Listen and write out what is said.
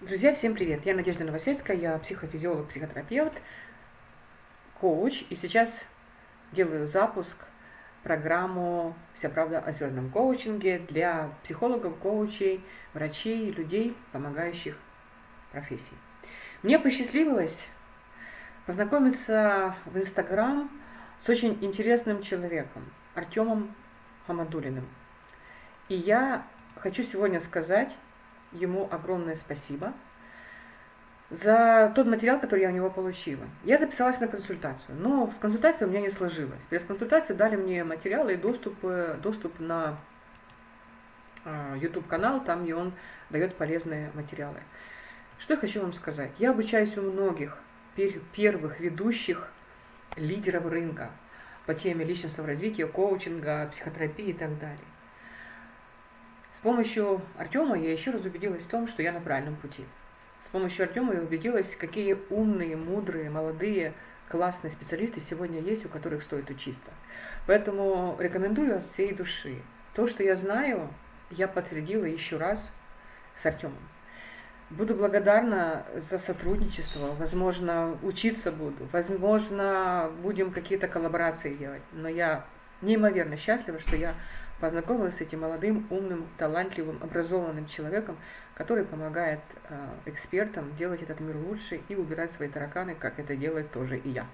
Друзья, всем привет! Я Надежда Новосельская, я психофизиолог, психотерапевт, коуч, и сейчас делаю запуск программу «Вся правда о звездном коучинге» для психологов, коучей, врачей, людей, помогающих профессии. Мне посчастливилось познакомиться в Инстаграм с очень интересным человеком, Артемом Хамадулиным. И я хочу сегодня сказать ему огромное спасибо за тот материал, который я у него получила. Я записалась на консультацию, но с консультацией у меня не сложилось. Без консультации дали мне материалы и доступ, э, доступ на YouTube-канал, там, где он дает полезные материалы. Что я хочу вам сказать? Я обучаюсь у многих первых ведущих лидеров рынка по теме личностного развития, коучинга, психотерапии и так далее. С помощью Артема я еще раз убедилась в том, что я на правильном пути. С помощью Артема я убедилась, какие умные, мудрые, молодые, классные специалисты сегодня есть, у которых стоит учиться. Поэтому рекомендую от всей души. То, что я знаю, я подтвердила еще раз с Артемом. Буду благодарна за сотрудничество, возможно, учиться буду, возможно, будем какие-то коллаборации делать. Но я неимоверно счастлива, что я познакомилась с этим молодым, умным, талантливым, образованным человеком, который помогает э, экспертам делать этот мир лучше и убирать свои тараканы, как это делает тоже и я.